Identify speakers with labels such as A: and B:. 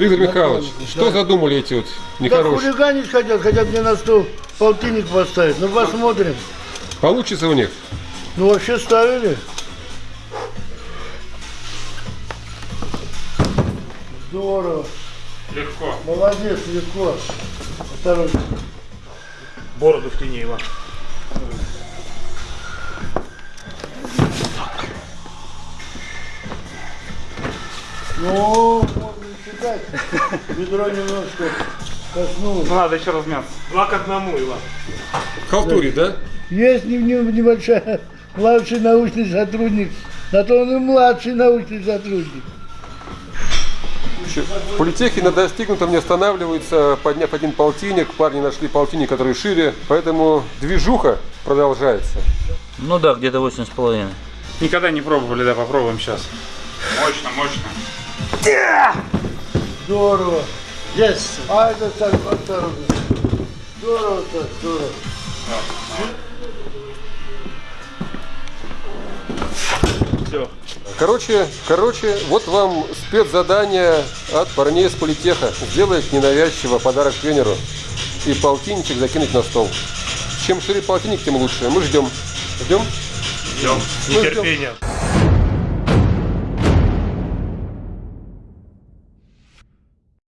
A: Виктор Михайлович, что задумали эти вот
B: Да
A: нехорошие?
B: хулиганить хотят, хотят мне на стол полтинник поставить. Ну посмотрим.
A: Получится у них?
B: Ну вообще ставили. Здорово.
C: Легко.
B: Молодец, легко. Осторожно.
C: Бороду втяни, Иван.
B: Ну, можно считать. Ведро немножко коснулось.
C: Ну, надо еще размяться. Два к одному, Иван.
A: Халтурит, да?
B: Есть не- не- небольшая младший научный сотрудник. На то он и младший научный сотрудник.
A: В политехе на достигнутом не останавливаются, подняв один полтинник. Парни нашли полтинник, который шире, поэтому движуха продолжается.
D: Ну да, где-то восемь с половиной.
C: Никогда не пробовали, да, попробуем сейчас. Мощно, мощно.
B: Здорово. Есть. А это так, осторожно. Здорово так, здорово.
C: Все.
A: Короче, короче, вот вам спецзадание от парней из политеха. Сделать ненавязчиво подарок тренеру и полтинничек закинуть на стол. Чем шире полтинник, тем лучше. Мы ждем. Ждем?
C: Ждем.
A: Мы ждем.
C: Нетерпение.